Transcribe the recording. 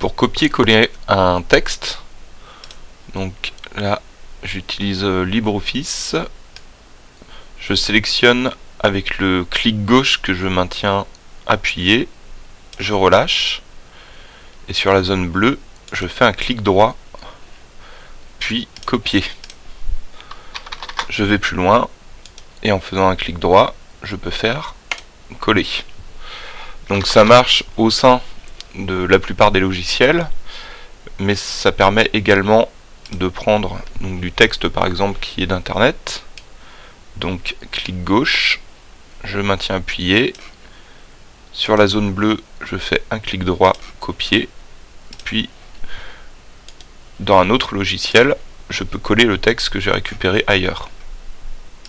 pour copier-coller un texte. Donc là, j'utilise euh, LibreOffice. Je sélectionne avec le clic gauche que je maintiens appuyé. Je relâche. Et sur la zone bleue, je fais un clic droit, puis copier. Je vais plus loin, et en faisant un clic droit, je peux faire coller. Donc ça marche au sein de la plupart des logiciels, mais ça permet également de prendre du texte par exemple qui est d'internet. Donc clic gauche, je maintiens appuyé. Sur la zone bleue, je fais un clic droit, copier. Puis dans un autre logiciel, je peux coller le texte que j'ai récupéré ailleurs.